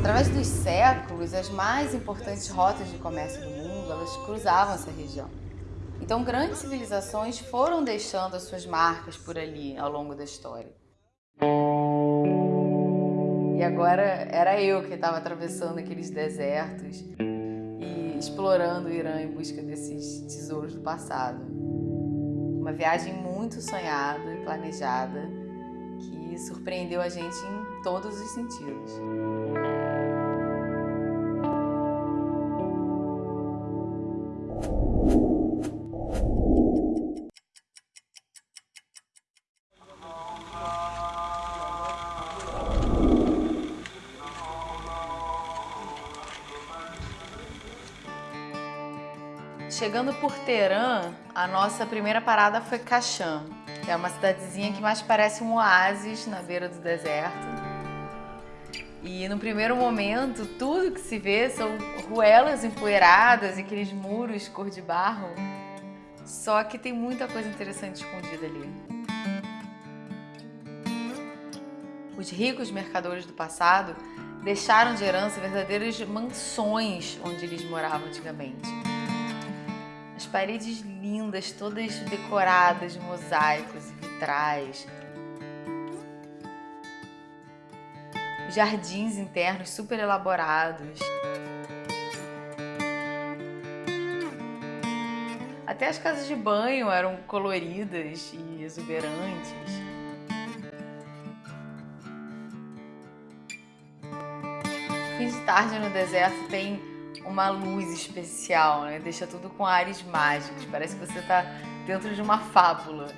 Através dos séculos, as mais importantes rotas de comércio do mundo, elas cruzavam essa região. Então, grandes civilizações foram deixando as suas marcas por ali ao longo da história. E agora era eu que estava atravessando aqueles desertos e explorando o Irã em busca desses tesouros do passado. Uma viagem muito sonhada planejada que surpreendeu a gente em todos os sentidos. Chegando por Teherã, a nossa primeira parada foi que é uma cidadezinha que mais parece um oásis na beira do deserto. E no primeiro momento, tudo que se vê são ruelas empoeiradas e aqueles muros cor de barro. Só que tem muita coisa interessante escondida ali. Os ricos mercadores do passado deixaram de herança verdadeiras mansões onde eles moravam antigamente. Paredes lindas, todas decoradas de mosaicos e vitrais. Jardins internos super elaborados. Até as casas de banho eram coloridas e exuberantes. Fim de tarde no deserto tem uma luz especial, né? Deixa tudo com ares mágicos, parece que você está dentro de uma fábula.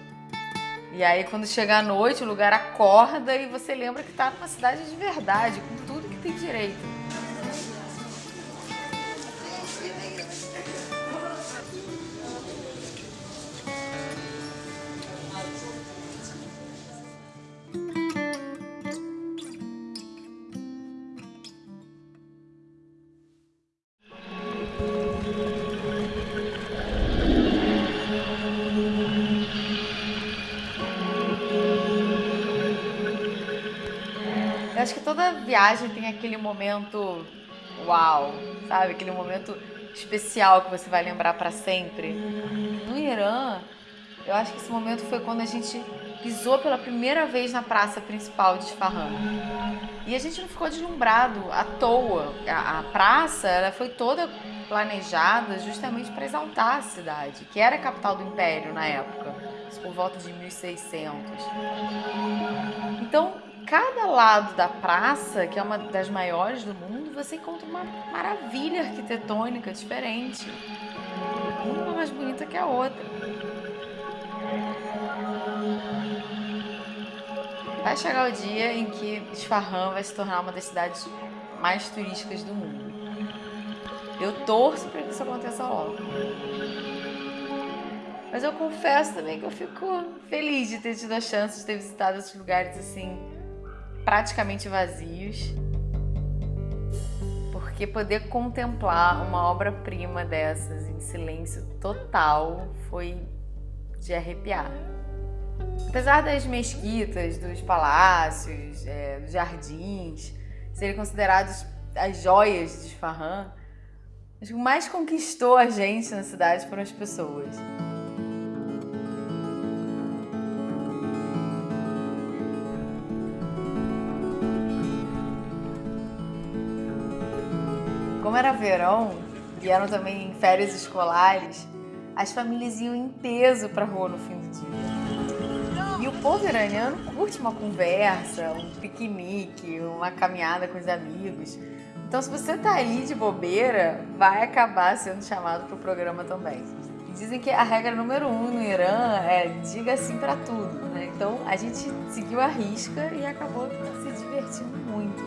E aí quando chega a noite, o lugar acorda e você lembra que está numa cidade de verdade, com tudo que tem direito. Eu acho que toda viagem tem aquele momento uau, sabe? Aquele momento especial que você vai lembrar para sempre. No Irã, eu acho que esse momento foi quando a gente pisou pela primeira vez na praça principal de Isfahan. E a gente não ficou deslumbrado à toa. A, a praça ela foi toda planejada justamente para exaltar a cidade, que era a capital do império na época, por volta de 1600. Então, cada lado da praça, que é uma das maiores do mundo, você encontra uma maravilha arquitetônica diferente. Uma mais bonita que a outra. Vai chegar o dia em que Isfahan vai se tornar uma das cidades mais turísticas do mundo. Eu torço para que isso aconteça logo. Mas eu confesso também que eu fico feliz de ter tido a chance de ter visitado esses lugares assim praticamente vazios, porque poder contemplar uma obra-prima dessas em silêncio total foi de arrepiar. Apesar das mesquitas, dos palácios, é, dos jardins serem considerados as joias de Isfahan, o que mais conquistou a gente na cidade foram as pessoas. Como era verão e eram também férias escolares, as famílias iam em peso para rua no fim do dia. E o povo iraniano curte uma conversa, um piquenique, uma caminhada com os amigos. Então, se você tá aí de bobeira, vai acabar sendo chamado para o programa também. dizem que a regra número um no Irã é diga sim para tudo, né? Então, a gente seguiu a risca e acabou se divertindo muito.